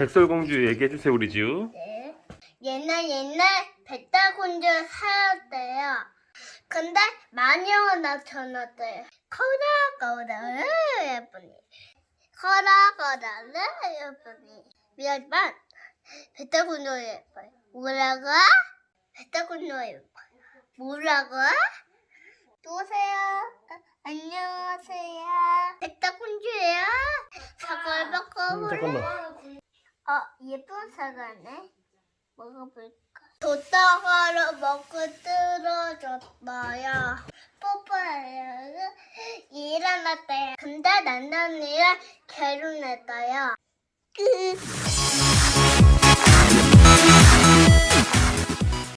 백설공주 얘기해주세요 우리 주 네. 옛날 옛날 백달군주 살았대요. 근데 마녀가 나타났대요. 커라 예쁘니. 커라 예쁘니. 미안만 백달군주 예뻐요. 뭐라고? 백달군주 예뻐요. 뭐라고? 아, 안녕하세요. 백달군주예요. 사과를 먹고 음, 잠깐만. 어, 예쁜 사과네. 먹어볼까? 도다가를 먹고 떨어졌어요. 뽀뽀해요. 일어났대요. 근데 난난이랑 결혼했어요. 끝.